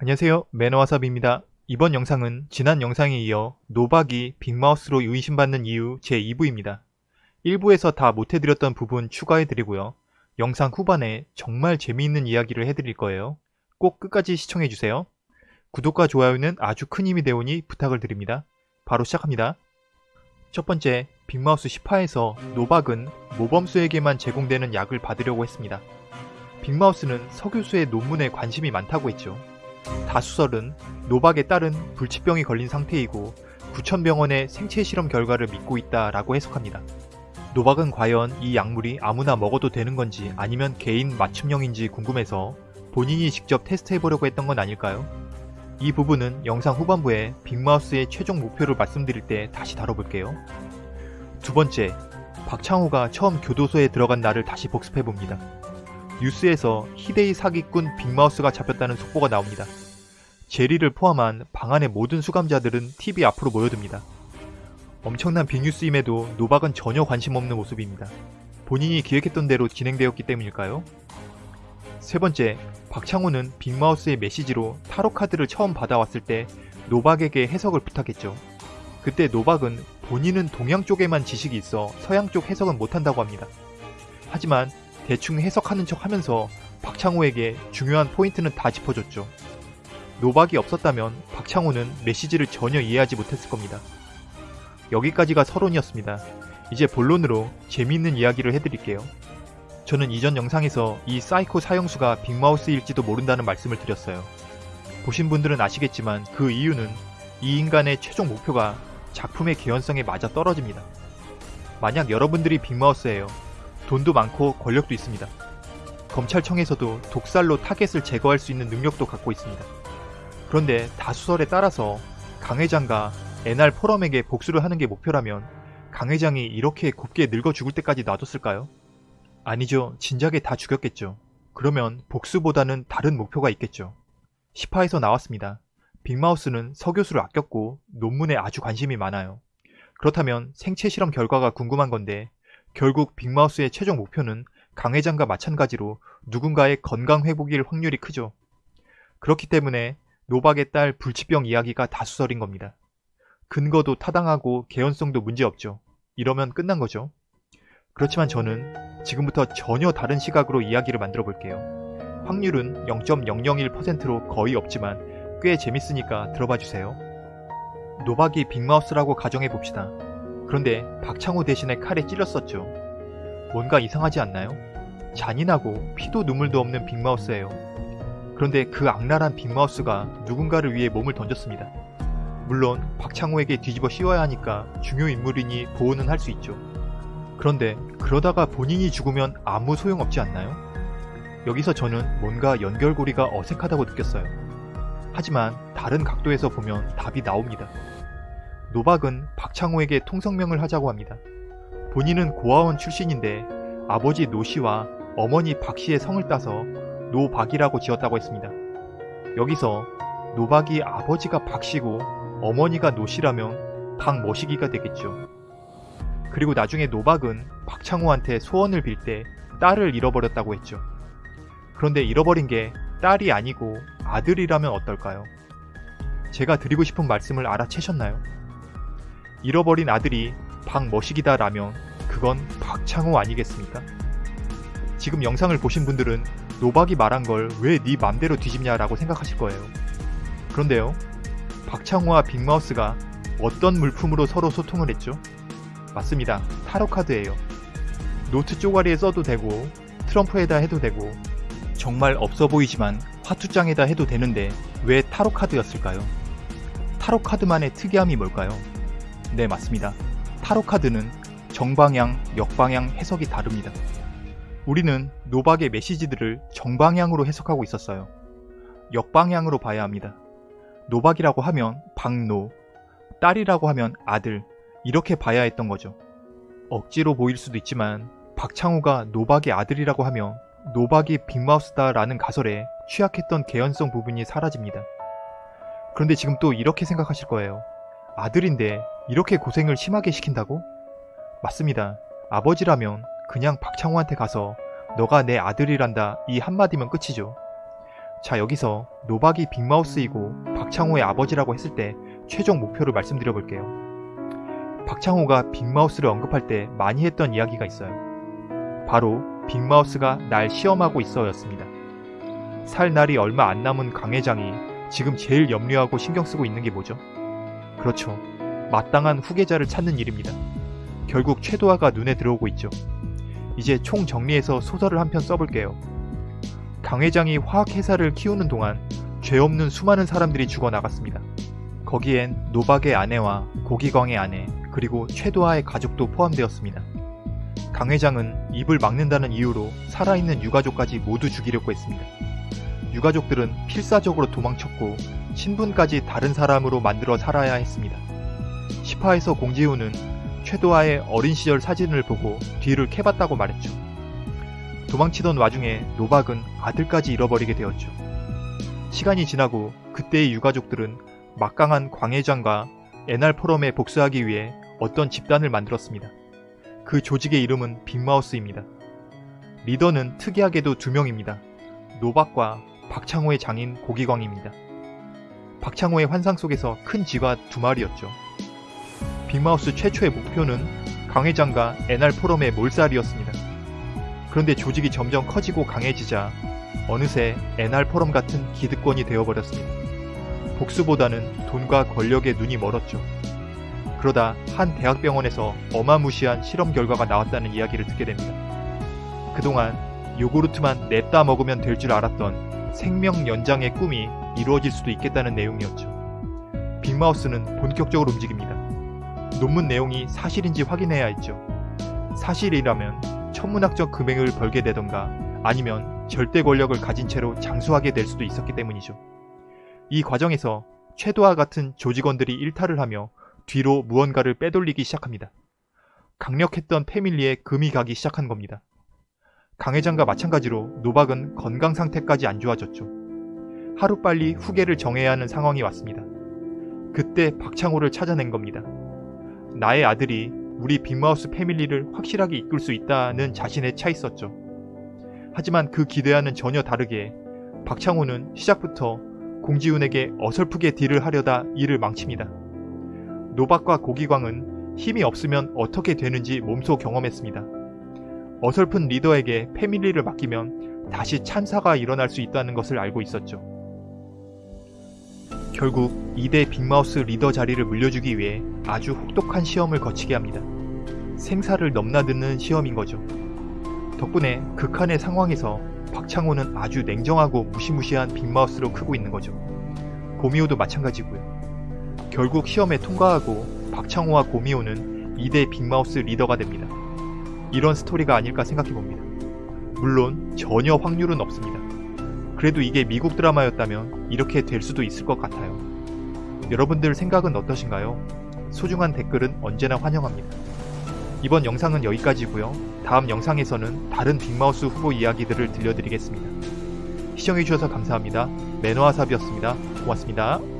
안녕하세요 매너와삽입니다. 이번 영상은 지난 영상에 이어 노박이 빅마우스로 의심받는 이유 제2부입니다. 1부에서 다 못해드렸던 부분 추가해드리고요. 영상 후반에 정말 재미있는 이야기를 해드릴 거예요. 꼭 끝까지 시청해주세요. 구독과 좋아요는 아주 큰 힘이 되오니 부탁을 드립니다. 바로 시작합니다. 첫 번째, 빅마우스 10화에서 노박은 모범수에게만 제공되는 약을 받으려고 했습니다. 빅마우스는 서 교수의 논문에 관심이 많다고 했죠. 다수설은 노박에 따른 불치병이 걸린 상태이고 구천병원의 생체 실험 결과를 믿고 있다 라고 해석합니다. 노박은 과연 이 약물이 아무나 먹어도 되는 건지 아니면 개인 맞춤형인지 궁금해서 본인이 직접 테스트해보려고 했던 건 아닐까요? 이 부분은 영상 후반부에 빅마우스의 최종 목표를 말씀드릴 때 다시 다뤄볼게요. 두 번째, 박창호가 처음 교도소에 들어간 날을 다시 복습해봅니다. 뉴스에서 희대의 사기꾼 빅마우스가 잡혔다는 속보가 나옵니다. 제리를 포함한 방 안의 모든 수감자들은 TV 앞으로 모여듭니다. 엄청난 빅뉴스임에도 노박은 전혀 관심 없는 모습입니다. 본인이 기획했던 대로 진행되었기 때문일까요? 세 번째, 박창호는 빅마우스의 메시지로 타로 카드를 처음 받아왔을 때 노박에게 해석을 부탁했죠. 그때 노박은 본인은 동양 쪽에만 지식이 있어 서양 쪽 해석은 못한다고 합니다. 하지만 대충 해석하는 척 하면서 박창호에게 중요한 포인트는 다 짚어줬죠. 노박이 없었다면 박창호는 메시지를 전혀 이해하지 못했을 겁니다. 여기까지가 서론이었습니다. 이제 본론으로 재미있는 이야기를 해드릴게요. 저는 이전 영상에서 이 사이코 사형수가 빅마우스일지도 모른다는 말씀을 드렸어요. 보신 분들은 아시겠지만 그 이유는 이 인간의 최종 목표가 작품의 개연성에 맞아 떨어집니다. 만약 여러분들이 빅마우스예요. 돈도 많고 권력도 있습니다. 검찰청에서도 독살로 타겟을 제거할 수 있는 능력도 갖고 있습니다. 그런데 다수설에 따라서 강 회장과 NR 포럼에게 복수를 하는 게 목표라면 강 회장이 이렇게 곱게 늙어 죽을 때까지 놔뒀을까요? 아니죠. 진작에 다 죽였겠죠. 그러면 복수보다는 다른 목표가 있겠죠. 10화에서 나왔습니다. 빅마우스는 서교수를 아꼈고 논문에 아주 관심이 많아요. 그렇다면 생체 실험 결과가 궁금한 건데 결국 빅마우스의 최종 목표는 강 회장과 마찬가지로 누군가의 건강 회복일 확률이 크죠. 그렇기 때문에 노박의 딸 불치병 이야기가 다수설인 겁니다. 근거도 타당하고 개연성도 문제없죠. 이러면 끝난 거죠. 그렇지만 저는 지금부터 전혀 다른 시각으로 이야기를 만들어 볼게요. 확률은 0.001%로 거의 없지만 꽤 재밌으니까 들어봐 주세요. 노박이 빅마우스라고 가정해 봅시다. 그런데 박창호 대신에 칼에 찔렸었죠. 뭔가 이상하지 않나요? 잔인하고 피도 눈물도 없는 빅마우스예요. 그런데 그 악랄한 빅마우스가 누군가를 위해 몸을 던졌습니다. 물론 박창호에게 뒤집어 씌워야 하니까 중요 인물이니 보호는 할 수 있죠. 그런데 그러다가 본인이 죽으면 아무 소용없지 않나요? 여기서 저는 뭔가 연결고리가 어색하다고 느꼈어요. 하지만 다른 각도에서 보면 답이 나옵니다. 노박은 박창호에게 통성명을 하자고 합니다. 본인은 고아원 출신인데 아버지 노씨와 어머니 박씨의 성을 따서 노박이라고 지었다고 했습니다. 여기서 노박이 아버지가 박씨고 어머니가 노씨라면 박머시기가 되겠죠. 그리고 나중에 노박은 박창호한테 소원을 빌 때 딸을 잃어버렸다고 했죠. 그런데 잃어버린 게 딸이 아니고 아들이라면 어떨까요? 제가 드리고 싶은 말씀을 알아채셨나요? 잃어버린 아들이 박머시기다라면 그건 박창호 아니겠습니까? 지금 영상을 보신 분들은 노박이 말한 걸 왜 네 맘대로 뒤집냐라고 생각하실 거예요. 그런데요. 박창호와 빅마우스가 어떤 물품으로 서로 소통을 했죠? 맞습니다. 타로카드예요. 노트 쪼가리에 써도 되고 트럼프에다 해도 되고 정말 없어 보이지만 화투장에다 해도 되는데 왜 타로카드였을까요? 타로카드만의 특이함이 뭘까요? 네 맞습니다. 타로 카드는 정방향, 역방향 해석이 다릅니다. 우리는 노박의 메시지들을 정방향으로 해석하고 있었어요. 역방향으로 봐야 합니다. 노박이라고 하면 박노, 딸이라고 하면 아들, 이렇게 봐야 했던 거죠. 억지로 보일 수도 있지만 박창호가 노박의 아들이라고 하면 노박이 빅마우스다 라는 가설에 취약했던 개연성 부분이 사라집니다. 그런데 지금 또 이렇게 생각하실 거예요. 아들인데 이렇게 고생을 심하게 시킨다고? 맞습니다. 아버지라면 그냥 박창호한테 가서 너가 내 아들이란다 이 한마디면 끝이죠. 자 여기서 노박이 빅마우스이고 박창호의 아버지라고 했을 때 최종 목표를 말씀드려 볼게요. 박창호가 빅마우스를 언급할 때 많이 했던 이야기가 있어요. 바로 빅마우스가 날 시험하고 있어 였습니다. 살 날이 얼마 안 남은 강 회장이 지금 제일 염려하고 신경 쓰고 있는 게 뭐죠? 그렇죠. 마땅한 후계자를 찾는 일입니다. 결국 최도화가 눈에 들어오고 있죠. 이제 총 정리해서 소설을 한 편 써볼게요. 강 회장이 화학회사를 키우는 동안 죄 없는 수많은 사람들이 죽어나갔습니다. 거기엔 노박의 아내와 고기광의 아내, 그리고 최도하의 가족도 포함되었습니다. 강 회장은 입을 막는다는 이유로 살아있는 유가족까지 모두 죽이려고 했습니다. 유가족들은 필사적으로 도망쳤고 신분까지 다른 사람으로 만들어 살아야 했습니다. 시파에서 공지훈은 최도하의 어린 시절 사진을 보고 뒤를 캐봤다고 말했죠. 도망치던 와중에 노박은 아들까지 잃어버리게 되었죠. 시간이 지나고 그때의 유가족들은 막강한 광회장과 NR 포럼에 복수하기 위해 어떤 집단을 만들었습니다. 그 조직의 이름은 빅마우스입니다. 리더는 특이하게도 두 명입니다. 노박과 박창호의 장인 고기광입니다. 박창호의 환상 속에서 큰 쥐가 두 마리였죠. 빅마우스 최초의 목표는 강회장과 NR 포럼의 몰살이었습니다. 그런데 조직이 점점 커지고 강해지자 어느새 NR 포럼 같은 기득권이 되어버렸습니다. 복수보다는 돈과 권력에 눈이 멀었죠. 그러다 한 대학병원에서 어마무시한 실험 결과가 나왔다는 이야기를 듣게 됩니다. 그동안 요구르트만 냅다 먹으면 될 줄 알았던 생명 연장의 꿈이 이루어질 수도 있겠다는 내용이었죠. 빅마우스는 본격적으로 움직입니다. 논문 내용이 사실인지 확인해야 했죠. 사실이라면 천문학적 금액을 벌게 되던가 아니면 절대 권력을 가진 채로 장수하게 될 수도 있었기 때문이죠. 이 과정에서 최도와 같은 조직원들이 일탈을 하며 뒤로 무언가를 빼돌리기 시작합니다. 강력했던 패밀리에 금이 가기 시작한 겁니다. 강 회장과 마찬가지로 노박은 건강 상태까지 안 좋아졌죠. 하루빨리 후계를 정해야 하는 상황이 왔습니다. 그때 박창호를 찾아낸 겁니다. 나의 아들이 우리 빅마우스 패밀리를 확실하게 이끌 수 있다는 자신에 차 있었죠. 하지만 그 기대와는 전혀 다르게 박창호는 시작부터 공지훈에게 어설프게 딜을 하려다 일을 망칩니다. 노박과 고기광은 힘이 없으면 어떻게 되는지 몸소 경험했습니다. 어설픈 리더에게 패밀리를 맡기면 다시 참사가 일어날 수 있다는 것을 알고 있었죠. 결국 2대 빅마우스 리더 자리를 물려주기 위해 아주 혹독한 시험을 거치게 합니다. 생사를 넘나드는 시험인 거죠. 덕분에 극한의 상황에서 박창호는 아주 냉정하고 무시무시한 빅마우스로 크고 있는 거죠. 고미호도 마찬가지고요. 결국 시험에 통과하고 박창호와 고미호는 2대 빅마우스 리더가 됩니다. 이런 스토리가 아닐까 생각해봅니다. 물론 전혀 확률은 없습니다. 그래도 이게 미국 드라마였다면 이렇게 될 수도 있을 것 같아요. 여러분들 생각은 어떠신가요? 소중한 댓글은 언제나 환영합니다. 이번 영상은 여기까지고요. 다음 영상에서는 다른 빅마우스 후보 이야기들을 들려드리겠습니다. 시청해주셔서 감사합니다. 매너와삽이었습니다. 고맙습니다.